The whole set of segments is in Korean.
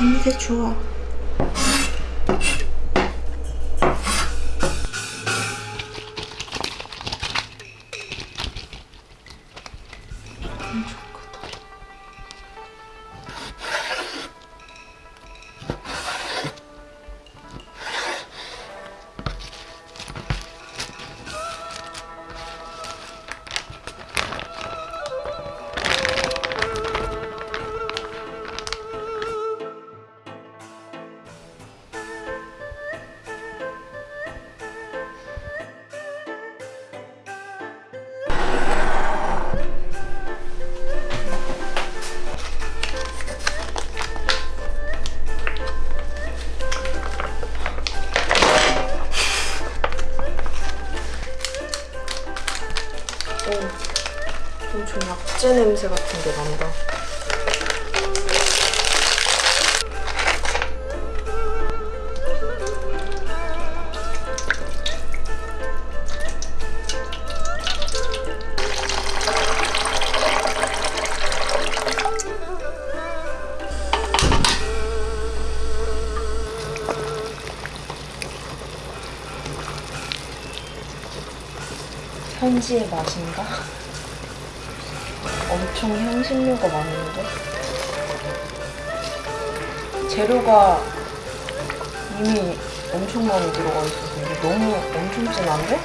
음, 이게 좋아 약재 냄새 같은 게 난다. 현지의 맛인가? 엄청 향신료가 많은데? 재료가 이미 엄청 많이 들어가 있어서 이게 너무 엄청 진한데?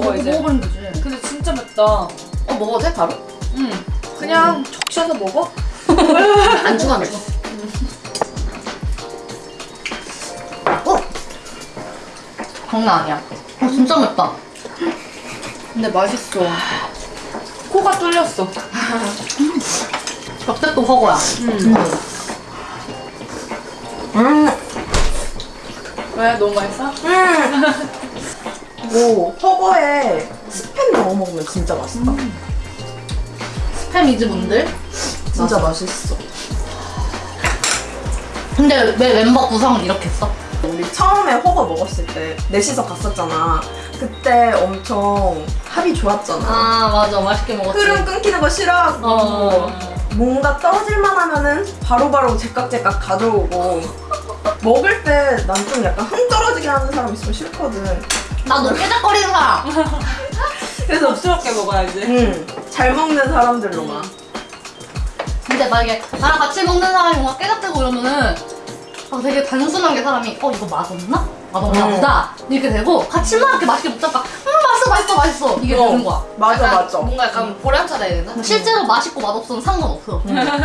먹어 이제 먹어보면 되지. 근데 진짜 맵다 어 먹어도 돼 바로? 응 그냥 적셔서 먹어 안 죽어 안 죽어. 어? 장난 아니야. 어 진짜 맵다. 근데 맛있어 코가 뚫렸어 벽대도 허거야. 음. 음. 왜 너무 맛있어? 뭐 허거에 스팸 넣어 먹으면 진짜 맛있다. 스팸 이즈분들. 진짜 맛있어. 근데 왜 멤버 구성은 이렇게 했어? 우리 처음에 허거 먹었을 때 넷이서 갔었잖아. 그때 엄청 합이 좋았잖아. 아 맞아 맛있게 먹었지. 흐름 끊기는 거 싫어하고 어. 뭔가 떨어질만 하면은 바로바로 제깍제깍 가져오고 먹을 때 난 좀 약간 흥 떨어지게 하는 사람 있으면 싫거든. 나너 깨작거리는 사람. 그래서 부스럽게 먹어야지 음, 잘 먹는 사람들로만. 근데 만약에 나랑 같이 먹는 사람이 뭔가 깨작대고 이러면은 아, 되게 단순한 게 사람이 어 이거 맛없나? 맛없나 음. 보다 이렇게 되고 같이 막 이렇게 맛있게 먹다가 음 맛있어 이게 어. 되는 거야 맞아 약간 맞아. 뭔가 약간 보람차다 해야 되나? 실제로 맛있고 맛없으면 상관없어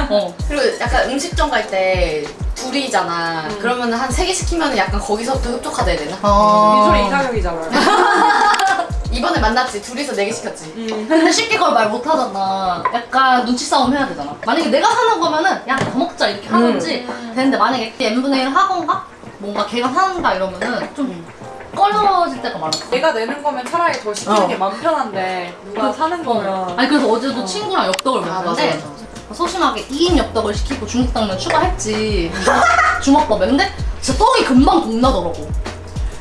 어. 그리고 약간 음식점 갈 때 둘이잖아. 그러면 한 세 개 시키면 약간 거기서부터 흡족하다 해야 되나? 어. 미소리 이가격이잖아 이번에 만났지 둘이서 네 개 시켰지 근데 쉽게 그걸 말 못하잖아. 약간 눈치 싸움 해야 되잖아. 만약에 내가 사는 거면은 야 더 먹자 이렇게 하든지 되는데 만약에 n분의 1 하건가? 뭔가 걔가 사는다 이러면은 좀 꺼려질 때가 많았어. 내가 내는 거면 차라리 더 시키는 어. 게 마음 편한데 누가 사는 거면. 아니 그래서 어제도 친구랑 엽떡을 아 먹었는데 맞아 소심하게 2인 엽떡을 시키고 중국 당면 추가했지. 주먹밥에 근데 진짜 떡이 금방 동나더라고.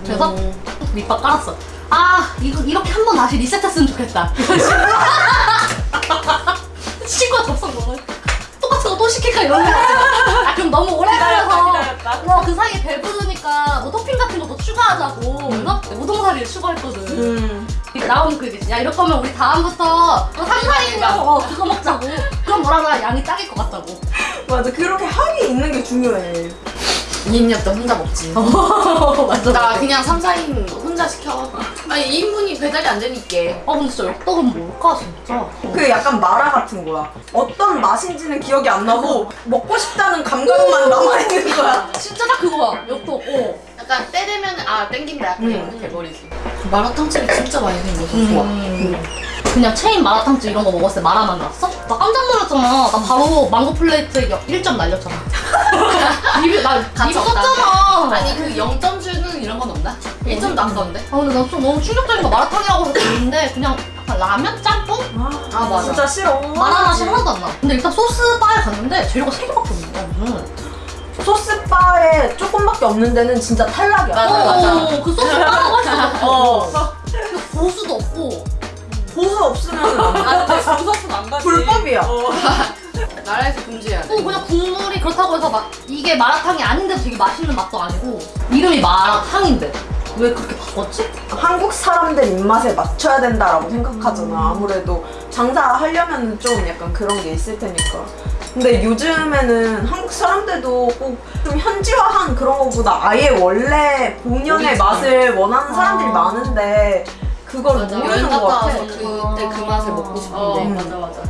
그래서 음. 밑밥 깔았어. 아 이거 이렇게 한 번 다시 리셋했으면 좋겠다. 친구가 접속 먹을 똑같은 거 또 시킬까 이러는 거야. 아 그럼 너무 오래 걸려서 하자고 그래서 우동사리를 추가했거든 음. 나오는 그 얘기지. 야 이럴 거면 우리 다음부터 3, 4인가 어, 그거 먹자고. 그럼 뭐라나 양이 딱일 것 같다고. 맞아 그렇게 합이 있는 게 중요해 2인역도 혼자 먹지 맞아. 나 그냥 3, 4인 혼자 시켜 아니 2인분이 배달이 안 되니까 아 근데 진짜 엽떡은 뭘까 진짜. 그 약간 마라 같은 거야 어떤 맛인지는 기억이 안 나고 먹고 싶다는 감각만 남아있는 거야 진짜 딱 그거야. 엽떡. 어. 약간 때 되면 아 땡긴다 약간 음. 이렇게 돼버리지 마라탕집이 진짜 많이 생겨서 좋아 음. 그냥 체인 마라탕집 이런 거 먹었을 때 마라 맛 났어? 나 깜짝 놀랐잖아. 나 바로 망고 플레이트 1점 날렸잖아. 리뷰 나 가치 리뷰 없다. 썼잖아. 아니 그 0점 주는 이런 건 없나? 1점 남던데? 아 근데 나좀 너무 충격적인 거 마라탕이라고 해서 들었는데 그냥 약간 라면 짬뽕? 아, 맞아. 진짜 싫어 마라 맛이 하나도 안 나. 근데 일단 소스 바에 갔는데 재료가 세 개밖에 없는 거야. 무슨. 소스바에 조금밖에 없는 데는 진짜 탈락이야 맞아, 맞아. 어, 그 소스 바가 맛있어. 어. 그 고수도 없고. 고수 없으면. 아 근데 부서서 안 가지 불법이야. 어. 나라에서 금지해야 돼또 그냥 국물이 그렇다고 해서 막 이게 마라탕이 아닌데도 되게 맛있는 맛도 아니고 이름이 마라탕인데 왜 그렇게 바꿨지? 한국 사람들 입맛에 맞춰야 된다라고 생각하잖아. 아무래도 장사하려면 좀 약간 그런 게 있을 테니까. 근데 요즘에는 한국 사람들도 꼭 좀 현지화한 그런 거보다 아예 원래 본연의. 맛을 원하는 사람들이 아. 많은데 그걸 맞아 모르는 여행 것 갔다 같아. 와서 그때 그 맛을 먹고 싶은데 어 음. 맞아 맞아